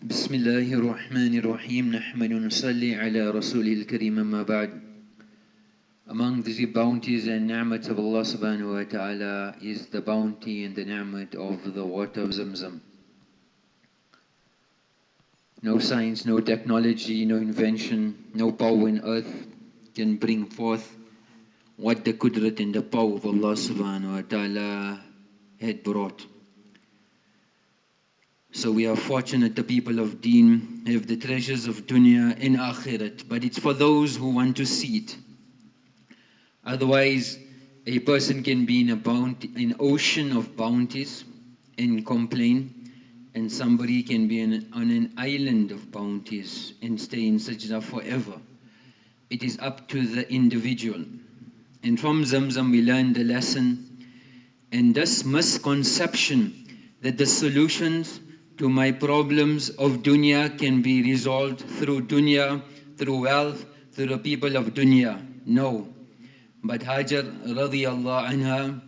بسم الله الرحمن الرحيم نحمد ونصلي على رسوله الكريم أما بعد Among the bounties and ni'mat of Allah subhanahu wa ta'ala is the bounty and the ni'mat of the water of Zamzam. No science, no technology, no invention, no power in earth can bring forth what the kudrat and the power of Allah subhanahu wa ta'ala had brought. So we are fortunate the people of deen have the treasures of dunya and akhirat, but it's for those who want to see it. Otherwise, a person can be in a bounty, an ocean of bounties and complain, and somebody can be in, on an island of bounties and stay in sajda forever. It is up to the individual. And from Zamzam we learn the lesson and this misconception that the solutions to my problems of dunya can be resolved through dunya, through wealth, through the people of dunya. No. But Hajar radiallahu anha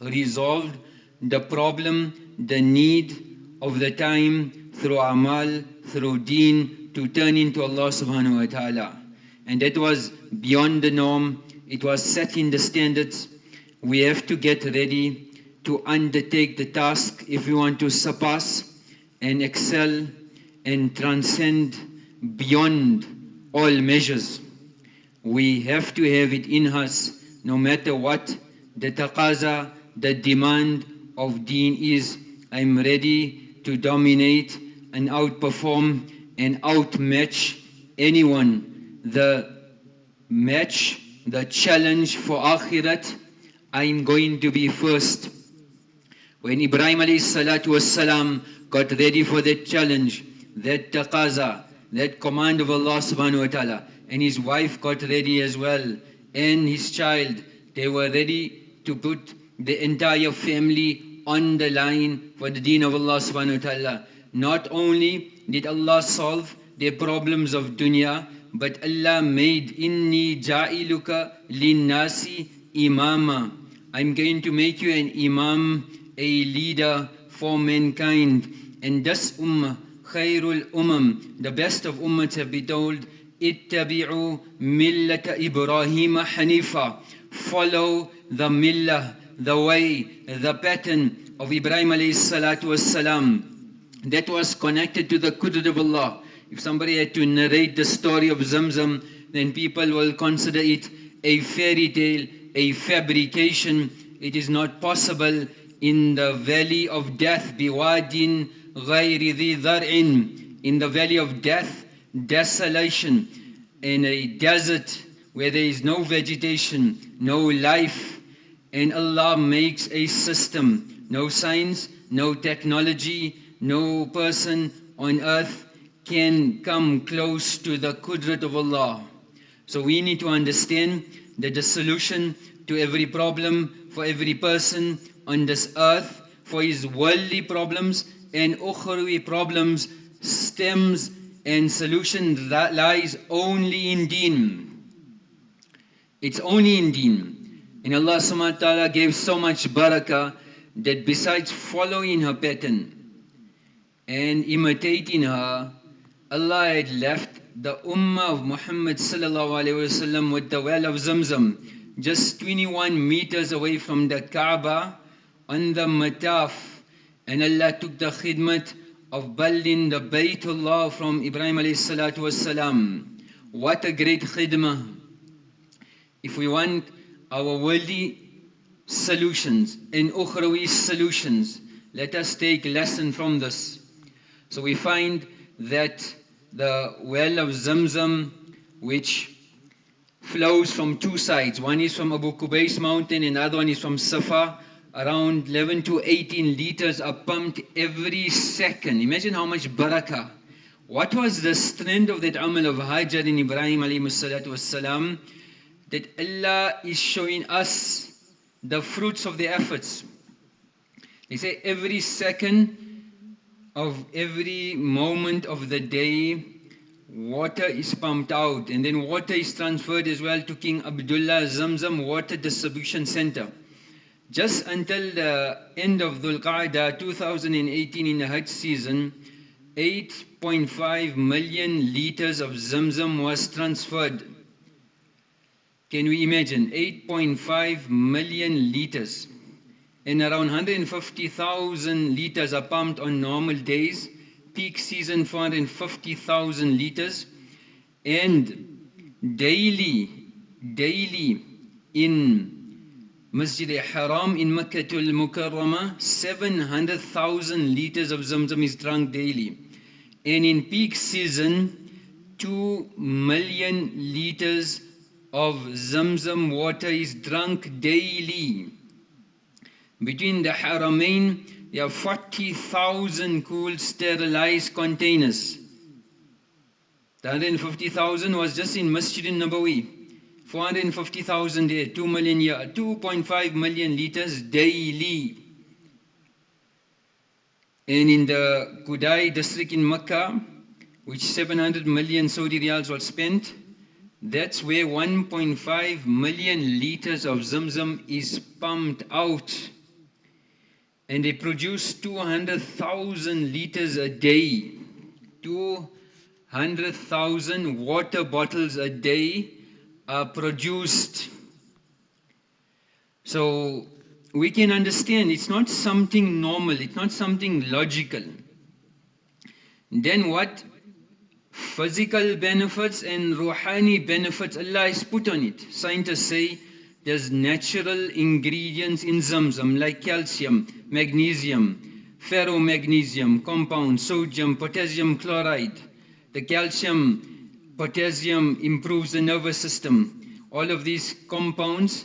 resolved the problem, the need of the time through amal, through deen, to turn into Allah subhanahu wa ta'ala. And that was beyond the norm. It was setting the standards. We have to get ready to undertake the task if we want to surpass and excel and transcend beyond all measures. We have to have it in us no matter what the taqaza, the demand of deen is. I'm ready to dominate and outperform and outmatch anyone. The match, the challenge for akhirat, I'm going to be first. When Ibrahim alayhi salatu was salam got ready for that challenge, that taqaza, that command of Allah subhanahu wa ta'ala, and his wife got ready as well, and his child, they were ready to put the entire family on the line for the deen of Allah subhanahu wa ta'ala. Not only did Allah solve their problems of dunya, but Allah made inni ja'iluka linnasi imama. I'm going to make you an imam, a leader for mankind. And this ummah, khairul umam, the best of ummahs have been told, ittabi'u millata Ibrahim hanifa. Follow the millah, the way, the pattern of Ibrahim alayhi salatu was That was connected to the qudrat of Allah. If somebody had to narrate the story of Zamzam, then people will consider it a fairy tale, a fabrication. It is not possible in the valley of death, biwadin ghayri dhi dhar'in, in the valley of death, desolation, in a desert where there is no vegetation, no life, and Allah makes a system, no science, no technology, no person on earth can come close to the kudrat of Allah. So we need to understand that the solution to every problem for every person on this earth, for his worldly problems and ukhrawi problems, stems and solution that lies only in deen. It's only in deen. And Allah subhanahu wa ta'ala gave so much barakah that besides following her pattern and imitating her, Allah had left the Ummah of Muhammad sallallahu alayhi wasallam with the well of Zamzam, just 21 meters away from the Kaaba on the Mataf. And Allah took the khidmat of building the Baytullah from Ibrahim alayhi salatu wasalam. What a great khidmah. If we want our worldly solutions and ukhrawi solutions, let us take lesson from this. So we find that the well of Zamzam, which flows from two sides. One is from Abu Qubais mountain, and another one is from Safa. Around 11 to 18 liters are pumped every second. Imagine how much barakah. What was the strength of that amal of Hajar and Ibrahim wasalam? That Allah is showing us the fruits of the efforts. They say every second of every moment of the day, water is pumped out and then water is transferred as well to King Abdullah Zamzam Water Distribution Center. Just until the end of Dhul Qa'dah 2018 in the Hajj season, 8.5 million liters of Zamzam was transferred. Can we imagine? 8.5 million liters. And around 150,000 liters are pumped on normal days. Peak season 450,000 liters. And daily, daily in Masjid al-Haram in Makkah al-Mukarramah, 700,000 liters of Zamzam is drunk daily. And in peak season, 2 million liters of Zamzam water is drunk daily. Between the Haramain, there are 40,000 cool sterilized containers. The 150,000 was just in Masjid al-Nabawi. 450,000 there, 2 million year, 2.5 million liters daily. And in the Kudai district in Makkah, which 700 million Saudi riyals was spent, that's where 1.5 million liters of Zamzam is pumped out. And they produce 200,000 liters a day. 200,000 water bottles a day are produced. So we can understand it's not something normal, it's not something logical. Then what physical benefits and ruhani benefits Allah has put on it. Scientists say there's natural ingredients in Zamzam like calcium, magnesium, ferromagnesium, compound, sodium, potassium chloride. The calcium potassium improves the nervous system. All of these compounds,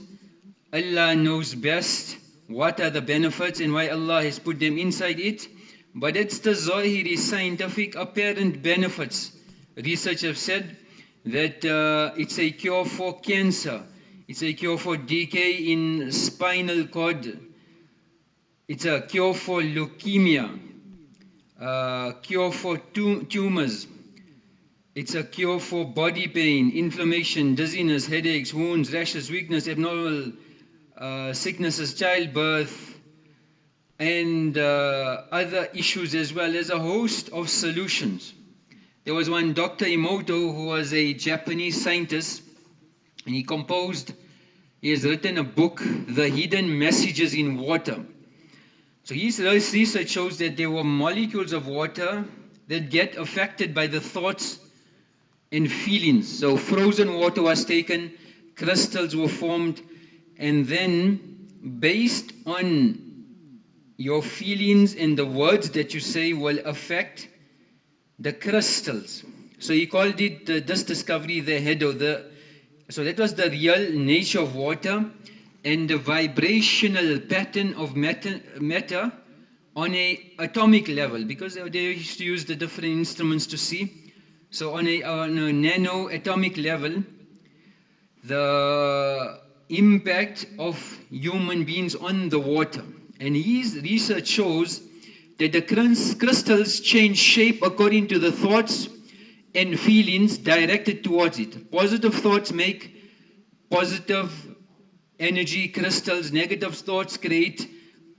Allah knows best what are the benefits and why Allah has put them inside it. But it's the Zahiri scientific apparent benefits. Research have said that uh, it's a cure for cancer. It's a cure for decay in spinal cord. It's a cure for leukemia, uh, cure for tumors, it's a cure for body pain, inflammation, dizziness, headaches, wounds, rashes, weakness, abnormal uh, sicknesses, childbirth, and uh, other issues as well as a host of solutions. There was one Dr. Emoto who was a Japanese scientist and he composed, he has written a book, The Hidden Messages in Water. So his research shows that there were molecules of water that get affected by the thoughts and feelings. So frozen water was taken, crystals were formed, and then based on your feelings and the words that you say will affect the crystals. So he called it uh, this discovery the head of the so that was the real nature of water and the vibrational pattern of matter, matter on a atomic level because they used to use the different instruments to see so on a, on a nano atomic level, the impact of human beings on the water. And his research shows that the crystals change shape according to the thoughts and feelings directed towards it. Positive thoughts make positive energy crystals, negative thoughts create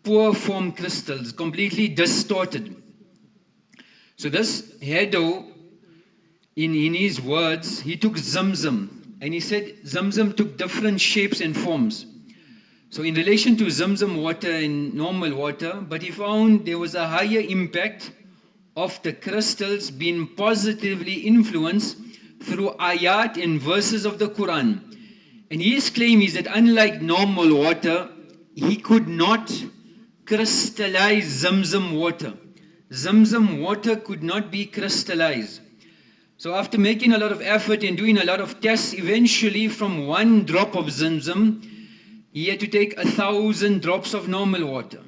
poor form crystals, completely distorted. So this Hado, in, in his words, he took Zamzam and he said Zamzam took different shapes and forms. So in relation to Zamzam water and normal water, but he found there was a higher impact of the crystals being positively influenced through ayat and verses of the Quran. And his claim is that unlike normal water, he could not crystallize Zamzam water. Zamzam water could not be crystallized. So after making a lot of effort and doing a lot of tests, eventually from one drop of Zamzam, he had to take a thousand drops of normal water.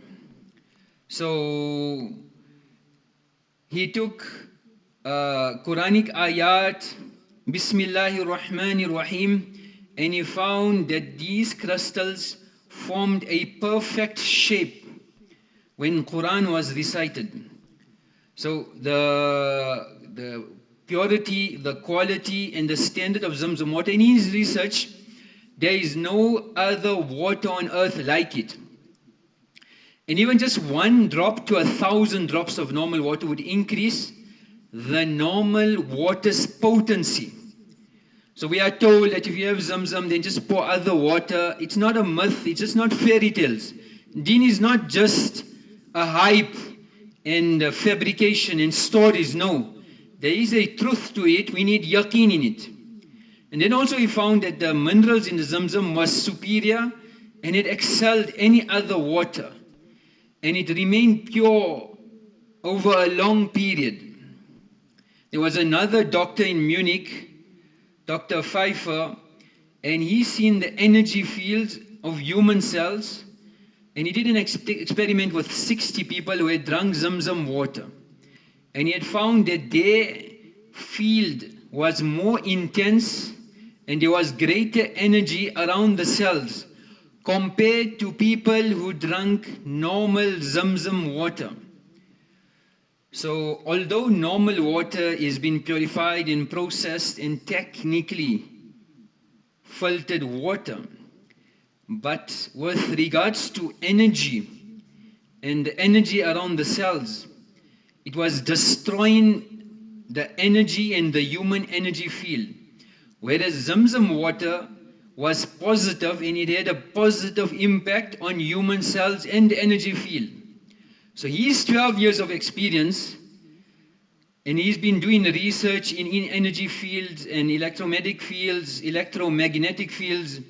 So he took uh, Quranic ayat, Bismillahir Rahmanir Rahim, and he found that these crystals formed a perfect shape when Quran was recited. So the the purity, the quality, and the standard of Zamzam water. In his research, there is no other water on earth like it. And even just one drop to a thousand drops of normal water would increase the normal water's potency. So we are told that if you have Zamzam, then just pour other water. It's not a myth, it's just not fairy tales. Deen is not just a hype and a fabrication and stories, no. There is a truth to it, we need yaqeen in it. And then also we found that the minerals in the Zamzam was superior and it excelled any other water. And it remained pure over a long period. There was another doctor in Munich Dr. Pfeiffer, and he seen the energy fields of human cells, and he did an ex experiment with 60 people who had drunk Zamzam water. And he had found that their field was more intense and there was greater energy around the cells compared to people who drank normal Zamzam water. So although normal water is being purified and processed in technically filtered water, but with regards to energy and the energy around the cells, it was destroying the energy and the human energy field. Whereas Zamzam water was positive and it had a positive impact on human cells and energy field. So he's 12 years of experience and he's been doing research in, in energy fields and electromagnetic fields, electromagnetic fields.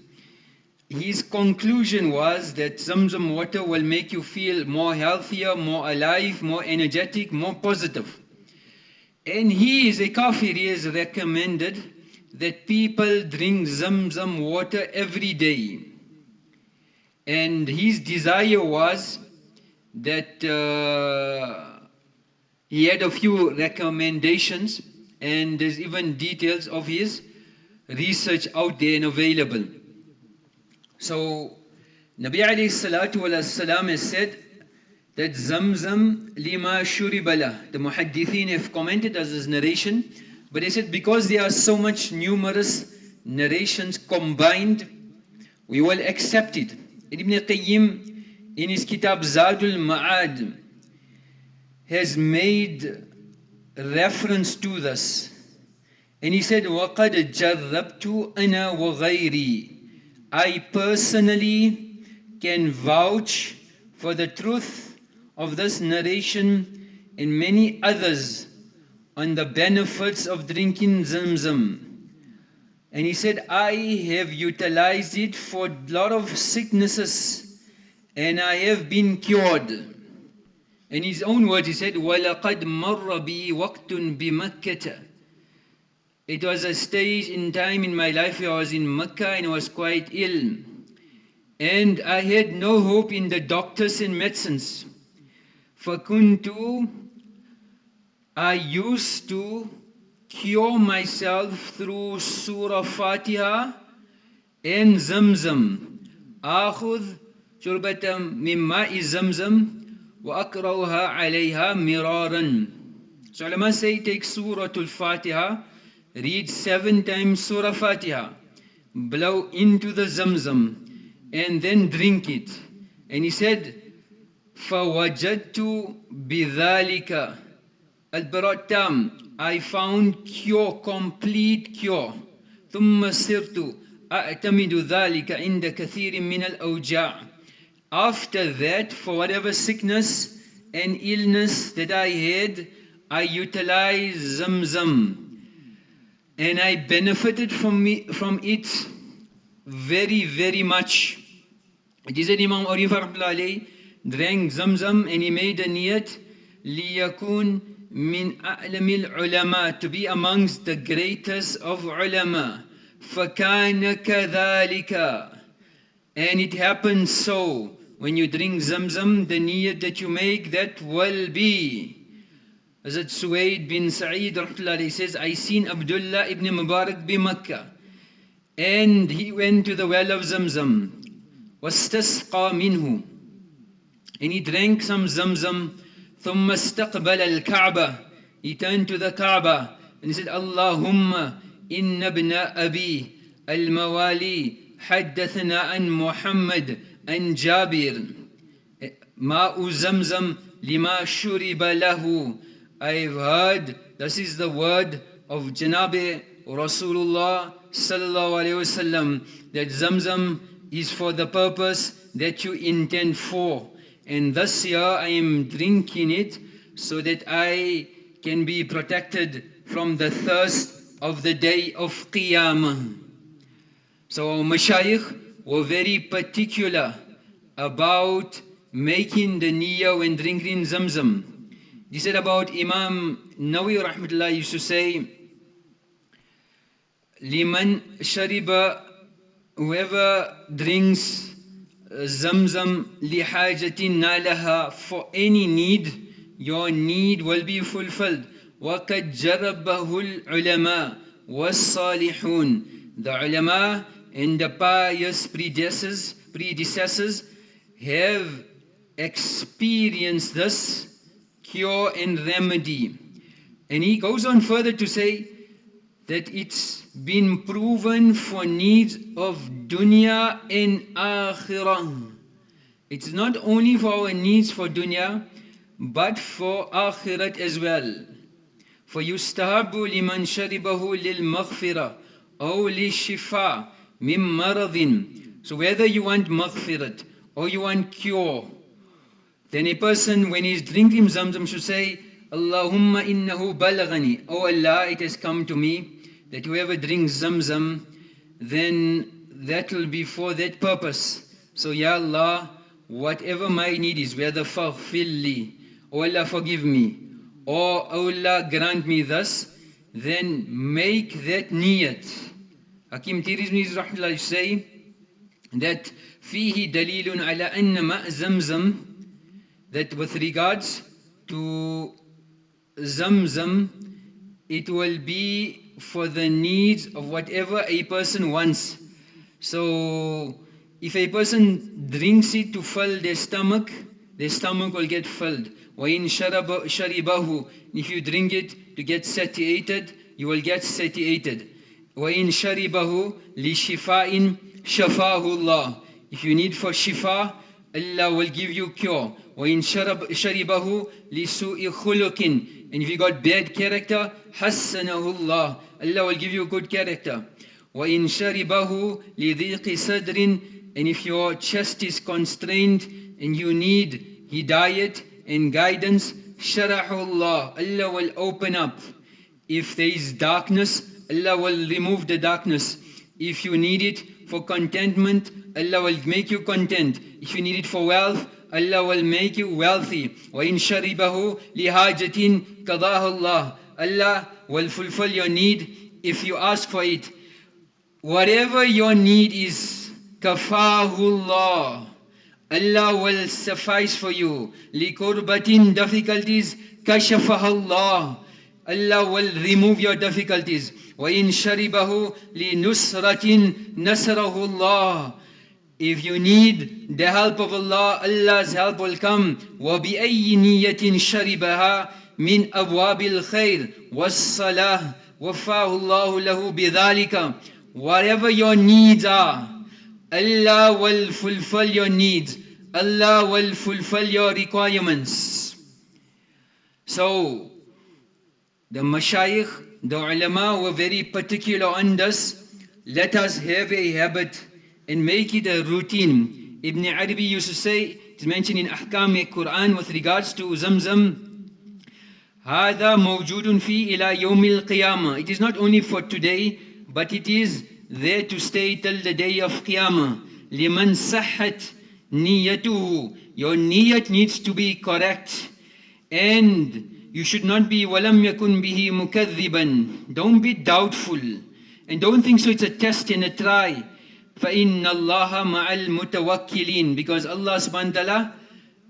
His conclusion was that Zamzam water will make you feel more healthier, more alive, more energetic, more positive. And he is a kafir, he has recommended that people drink Zamzam water every day. And his desire was that uh, he had a few recommendations and there's even details of his research out there and available. So Nabi alayhi salatu wa salam has said that Zamzam lima shuribala. The muhaddithin have commented as his narration, but they said because there are so much numerous narrations combined, we will accept it. Ibn Qayyim in his kitab Zadul Ma'ad has made reference to this. And he said, وَقَدْ جَرَّبْتُ أَنَا وَغَيْرِي I personally can vouch for the truth of this narration and many others on the benefits of drinking Zamzam. And he said, I have utilized it for a lot of sicknesses and I have been cured. In his own words, he said, وَلَقَدْ مَرَّ بِي وَقْتٌ بِمَكَّةَ It was a stage in time in my life where I was in Mecca and I was quite ill. And I had no hope in the doctors and medicines. فَكُنْتُ I used to cure myself through Surah Fatiha and Zamzam. أخذ شربة من ماء زمزم وأقرأها عليها مرارا So ulama say take Surah Al-Fatiha, read seven times Surah Fatiha, blow into the Zamzam, and then drink it. And he said, فَوَجَدْتُ بِذَلِكَ البراء I found cure, complete cure. ثم صرت أعتمد ذلك عند كثير من الأوجاع after that, for whatever sickness and illness that I had, I utilized Zamzam. And I benefited from, me, from it very, very much. It is that Imam Arif drank Zamzam and he made a niyat ليكون من أعلم العلماء to be amongst the greatest of ulama فكان كذلك and it happened so. When you drink Zamzam, the niyat that you make, that will be. Hazrat Suwaid bin Sa'id says, I seen Abdullah ibn Mubarak bi Makkah. And he went to the well of Zamzam. واستسقى منه. And he drank some Zamzam. ثم استقبل الكعبة. He turned to the Kaaba and he said, Allahumma inna ibna abi al-mawali حدثنا عن محمد عن جابر ماء زمزم لما شرب له I've heard this is the word of Janabi Rasulullah sallallahu alaihi wasallam that Zamzam is for the purpose that you intend for. And this year I am drinking it so that I can be protected from the thirst of the day of Qiyamah. So our mashayikh were very particular about making the niyyah when drinking Zamzam. He said about Imam Nawawi rahmatullah used to say, Liman shariba, whoever drinks Zamzam lihajatin nalaha for any need, your need will be fulfilled. وَقَدْ جَرَبَهُ الْعُلَمَاء وَالصَّالِحُونَ The ulama and the pious predecessors, predecessors have experienced this cure and remedy. And he goes on further to say that it's been proven for needs of dunya and akhirah. It's not only for our needs for dunya, but for akhirat as well. فيستحب لمن شربه للمغفرة أو للشفاء من مرض So whether you want maghfirat or you want cure, then a person when he's drinking zamzam should say, Allahumma innahu balagani. O Allah, it has come to me that whoever drinks Zamzam, then that will be for that purpose. So Ya Allah, whatever my need is, whether faghfilli, O oh Allah forgive me, or O Allah grant me thus, then make that niyat. Hakim Tirmidhi say that fihi dalilun ala anna ma' zamzam that with regards to Zamzam, it will be for the needs of whatever a person wants. So, if a person drinks it to fill their stomach, their stomach will get filled. وَإِن شَرِبَهُ If you drink it to get satiated, you will get satiated. وَإِن شَرِبَهُ لِشِفَاءٍ شَفَاهُ اللَّهُ If you need for shifa, Allah will give you cure. وَإِن شَرِبَهُ لِسُوءِ خُلُقٍ And if you got bad character, حَسَّنَهُ اللَّهُ Allah will give you good character. وَإِن شَرِبَهُ لِضِيقِ صَدْرٍ And if your chest is constrained and you need hidayat and guidance, شَرَحُ اللَّهُ Allah will open up. If there is darkness, Allah will remove the darkness. If you need it for contentment, Allah will make you content. If you need it for wealth, Allah will make you wealthy. وَإِن شَرِبَهُ لِحَاجَةٍ قَضَاهُ اللَّهُ Allah will fulfill your need if you ask for it. Whatever your need is, kafahullah. Allah will suffice for you. Likurbatin difficulties, kashafahallah. Allah will remove your difficulties. وَإِن شَرِبَهُ لِنُسْرَةٍ نَسْرَهُ اللَّهُ if you need the help of Allah, Allah's help will come. وَبِأَيِّ نِيَّةٍ شَرِبَهَا مِنْ أَبْوَابِ الْخَيْرِ وَالصَّلَاةِ وَفَّاهُ اللَّهُ لَهُ بِذَلِكَ Whatever your needs are, Allah will fulfill your needs. Allah will fulfill your requirements. So, the mashayikh, the ulama were very particular on this. Let us have a habit and make it a routine. Ibn Arabi used to say, it's mentioned in Ahkam Quran with regards to Zamzam, هذا موجود في إلى يوم القيامة. It is not only for today, but it is there to stay till the day of Qiyamah. لمن صحت نيته. Your niyat needs to be correct. And you should not be ولم يكن به مكذبا. Don't be doubtful. And don't think so it's a test and a try. فَإِنَّ اللَّهَ مَعَ الْمُتَوَكِّلِينَ Because Allah subhanahu wa ta'ala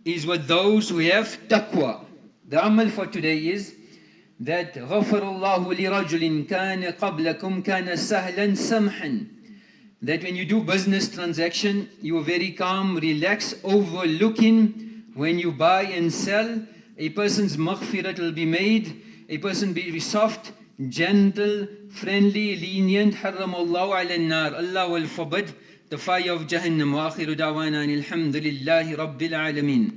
is with those who have taqwa. The amal for today is that غَفَرَ اللَّهُ لِرَجُلٍ كَانَ قَبْلَكُمْ كَانَ سَهْلًا سَمْحًا That when you do business transaction, you are very calm, relaxed, overlooking when you buy and sell. A person's maghfirat will be made, a person will be soft, gentle, friendly, lenient. حرم الله على النار. Allah will forbid the fire of Jahannam. وآخر دعوانا الحمد لله رب العالمين.